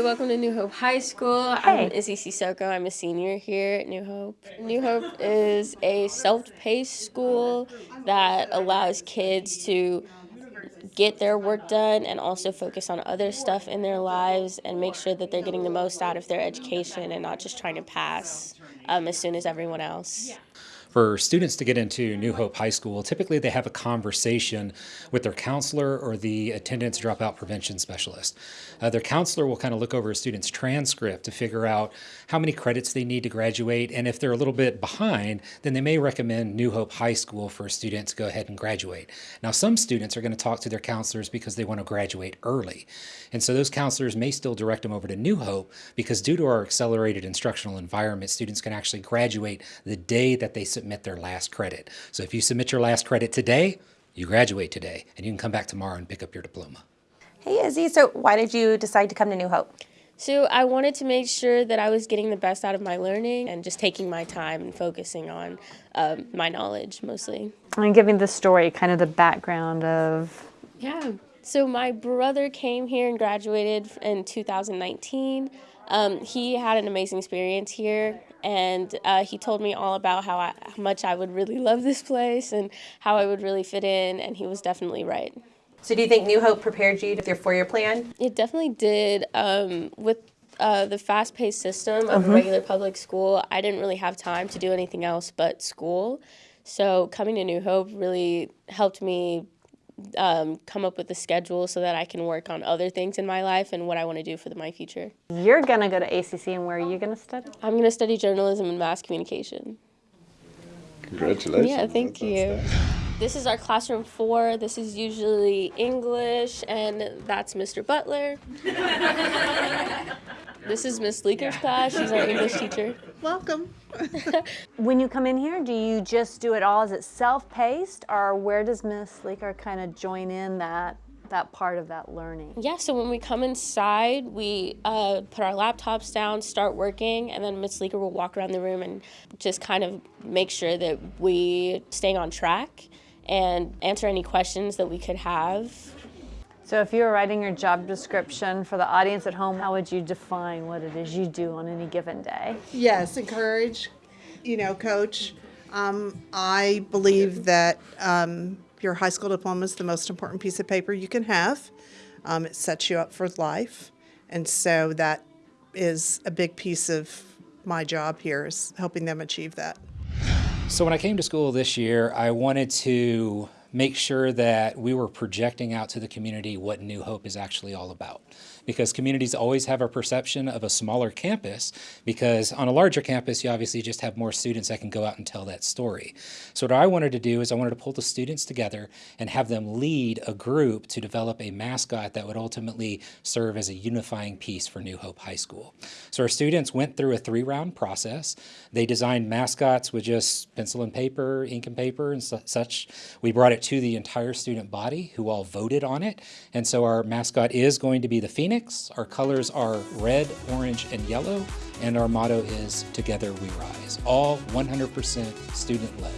welcome to New Hope High School. Hey. I'm Izzy Sissoko. I'm a senior here at New Hope. New Hope is a self-paced school that allows kids to get their work done and also focus on other stuff in their lives and make sure that they're getting the most out of their education and not just trying to pass um, as soon as everyone else. For students to get into New Hope High School, typically they have a conversation with their counselor or the attendance dropout prevention specialist. Uh, their counselor will kind of look over a student's transcript to figure out how many credits they need to graduate, and if they're a little bit behind, then they may recommend New Hope High School for a student to go ahead and graduate. Now, some students are going to talk to their counselors because they want to graduate early, and so those counselors may still direct them over to New Hope because due to our accelerated instructional environment, students can actually graduate the day that they submit their last credit. So if you submit your last credit today, you graduate today, and you can come back tomorrow and pick up your diploma. Hey Izzy, so why did you decide to come to New Hope? So I wanted to make sure that I was getting the best out of my learning and just taking my time and focusing on um, my knowledge mostly. And giving the story kind of the background of Yeah. So my brother came here and graduated in 2019. Um, he had an amazing experience here, and uh, he told me all about how, I, how much I would really love this place and how I would really fit in, and he was definitely right. So do you think New Hope prepared you with your four-year plan? It definitely did. Um, with uh, the fast-paced system of a regular public school, I didn't really have time to do anything else but school. So coming to New Hope really helped me um, come up with a schedule so that I can work on other things in my life and what I want to do for the, my future. you're gonna go to ACC and where are you gonna study? I'm going to study journalism and mass communication. Congratulations. Yeah, thank That's you. outstanding. This is our classroom four. This is usually English, and that's Mr. Butler. this is Miss Leaker's class. She's our English teacher. Welcome. When you come in here, do you just do it all? Is it self-paced or where does Miss Leaker kind of join in that that part of that learning? Yeah, so when we come inside, we uh, put our laptops down, start working, and then Miss Leaker will walk around the room and just kind of make sure that we staying on track and answer any questions that we could have. So if you were writing your job description for the audience at home, how would you define what it is you do on any given day? Yes, encourage, you know, coach. Um, I believe that um, your high school diploma is the most important piece of paper you can have. Um, it sets you up for life. And so that is a big piece of my job here is helping them achieve that. So when I came to school this year, I wanted to make sure that we were projecting out to the community what New Hope is actually all about. Because communities always have a perception of a smaller campus, because on a larger campus, you obviously just have more students that can go out and tell that story. So what I wanted to do is I wanted to pull the students together and have them lead a group to develop a mascot that would ultimately serve as a unifying piece for New Hope High School. So our students went through a three-round process. They designed mascots with just pencil and paper, ink and paper and su- such. We brought it to the entire student body who all voted on it. And so our mascot is going to be the Phoenix. Our colors are red, orange, and yellow. And our motto is Together We Rise. All 100% student led.